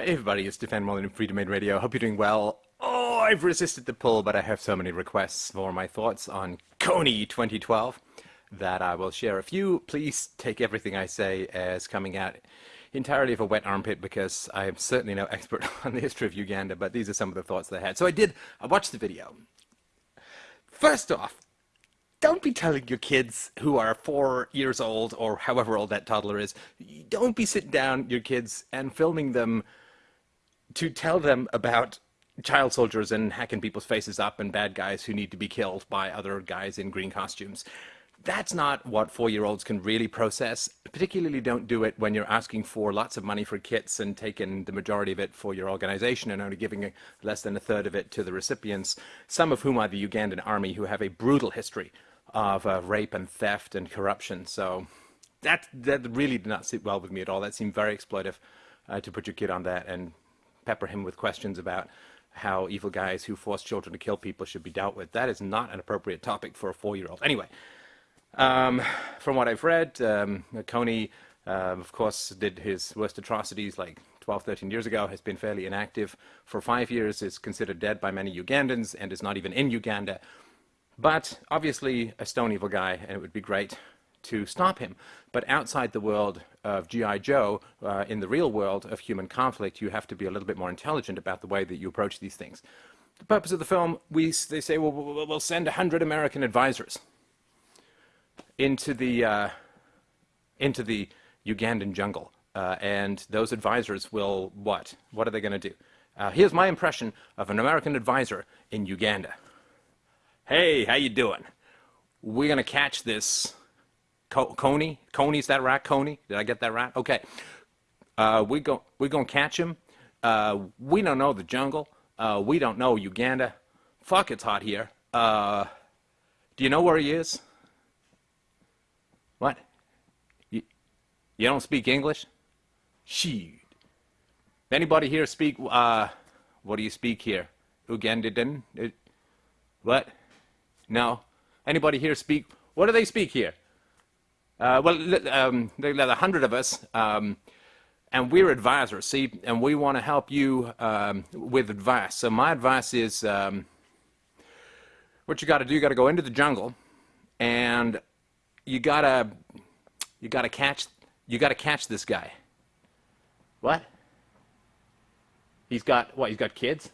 Hey everybody, it's Stefan Molyneux of Freedomain Radio. Hope you're doing well. Oh, I've resisted the pull, but I have so many requests for my thoughts on Kony 2012 that I will share a few. Please take everything I say as coming out entirely of a wet armpit because I am certainly no expert on the history of Uganda, but these are some of the thoughts that I had. So I did, I watched the video. First off, don't be telling your kids who are four years old or however old that toddler is, don't be sitting down your kids and filming them to tell them about child soldiers and hacking people's faces up and bad guys who need to be killed by other guys in green costumes. That's not what four-year-olds can really process. Particularly don't do it when you're asking for lots of money for kits and taking the majority of it for your organization and only giving less than a third of it to the recipients, some of whom are the Ugandan army who have a brutal history of uh, rape and theft and corruption. So that, that really did not sit well with me at all. That seemed very exploitive uh, to put your kid on that and pepper him with questions about how evil guys who force children to kill people should be dealt with. That is not an appropriate topic for a four-year-old. Anyway, um, from what I've read, um, Kony, uh, of course, did his worst atrocities like 12, 13 years ago, has been fairly inactive for five years, is considered dead by many Ugandans, and is not even in Uganda. But obviously a stone evil guy, and it would be great to stop him. But outside the world of G.I. Joe, uh, in the real world of human conflict, you have to be a little bit more intelligent about the way that you approach these things. The purpose of the film, we, they say, well, we'll send 100 American advisors into the, uh, into the Ugandan jungle. Uh, and those advisors will what? What are they going to do? Uh, here's my impression of an American advisor in Uganda. Hey, how you doing? We're going to catch this Kony? Kony's that right? Kony? Did I get that right? Okay. Uh, we go, we're going to catch him. Uh, we don't know the jungle. Uh, we don't know Uganda. Fuck, it's hot here. Uh, do you know where he is? What? You, you don't speak English? Shit. Anybody here speak, uh, what do you speak here? Ugandan? What? No. Anybody here speak, what do they speak here? Uh, well, um, there are a hundred of us, um, and we're advisors, see, and we want to help you um, with advice. So my advice is, um, what you got to do, you got to go into the jungle, and you gotta, you gotta catch, you gotta catch this guy. What? He's got what? He's got kids.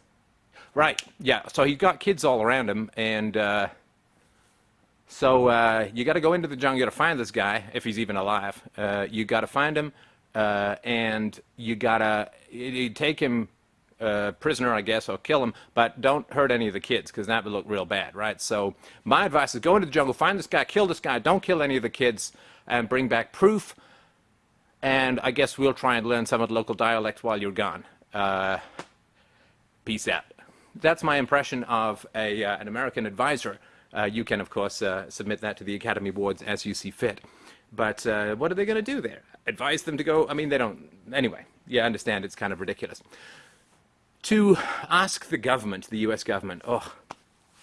Right. Yeah. So he's got kids all around him, and. Uh, so uh, you got to go into the jungle. To find this guy if he's even alive. Uh, you got to find him, uh, and you got to take him uh, prisoner, I guess, or kill him. But don't hurt any of the kids because that would look real bad, right? So my advice is go into the jungle, find this guy, kill this guy. Don't kill any of the kids, and bring back proof. And I guess we'll try and learn some of the local dialect while you're gone. Uh, peace out. That's my impression of a, uh, an American advisor. Uh, you can, of course, uh, submit that to the Academy Awards as you see fit. But uh, what are they going to do there? Advise them to go? I mean, they don't. Anyway, yeah, I understand it's kind of ridiculous. To ask the government, the US government, oh,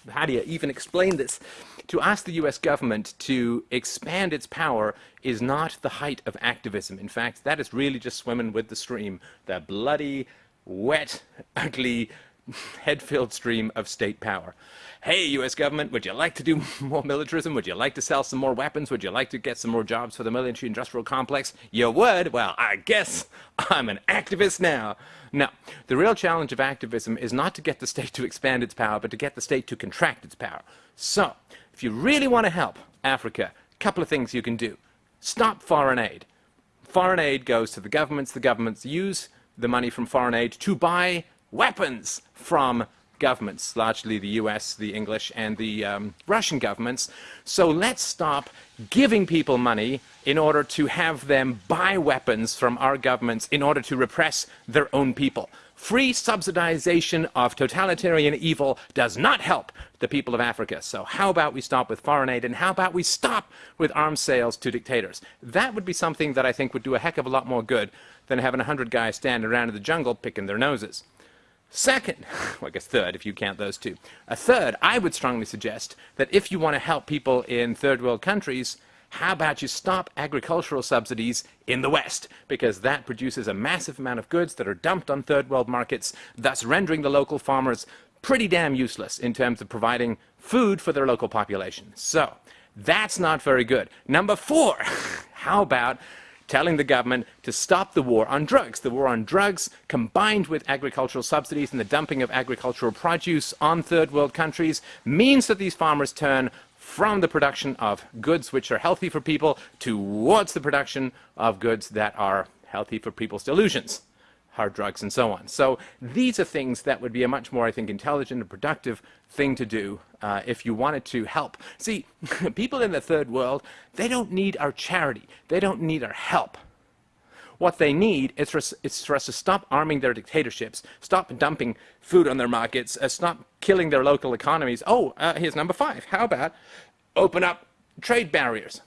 how do you even explain this? To ask the US government to expand its power is not the height of activism. In fact, that is really just swimming with the stream. The bloody, wet, ugly, head-filled stream of state power. Hey, U.S. government, would you like to do more militarism? Would you like to sell some more weapons? Would you like to get some more jobs for the military-industrial complex? You would? Well, I guess I'm an activist now. No, the real challenge of activism is not to get the state to expand its power, but to get the state to contract its power. So, if you really want to help Africa, a couple of things you can do. Stop foreign aid. Foreign aid goes to the governments. The governments use the money from foreign aid to buy weapons from governments, largely the US, the English, and the um, Russian governments. So let's stop giving people money in order to have them buy weapons from our governments in order to repress their own people. Free subsidization of totalitarian evil does not help the people of Africa. So how about we stop with foreign aid and how about we stop with arms sales to dictators? That would be something that I think would do a heck of a lot more good than having a hundred guys standing around in the jungle picking their noses. Second, well, I guess third, if you count those two. A third, I would strongly suggest that if you want to help people in third world countries, How about you stop agricultural subsidies in the West? Because that produces a massive amount of goods that are dumped on third world markets, thus rendering the local farmers pretty damn useless in terms of providing food for their local population. So, that's not very good. Number four, how about telling the government to stop the war on drugs. The war on drugs, combined with agricultural subsidies and the dumping of agricultural produce on third world countries, means that these farmers turn from the production of goods which are healthy for people towards the production of goods that are healthy for people's delusions hard drugs and so on. So these are things that would be a much more, I think, intelligent and productive thing to do uh, if you wanted to help. See, people in the third world, they don't need our charity. They don't need our help. What they need is for, is for us to stop arming their dictatorships, stop dumping food on their markets, uh, stop killing their local economies. Oh, uh, here's number five. How about open up trade barriers?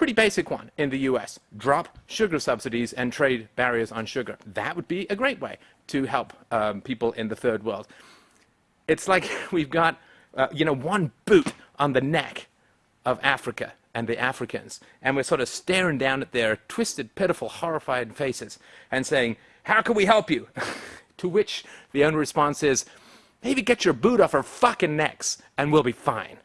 Pretty basic one in the US. Drop sugar subsidies and trade barriers on sugar. That would be a great way to help um, people in the third world. It's like we've got, uh, you know, one boot on the neck of Africa and the Africans, and we're sort of staring down at their twisted, pitiful, horrified faces and saying, how can we help you? to which the only response is, maybe get your boot off our fucking necks and we'll be fine.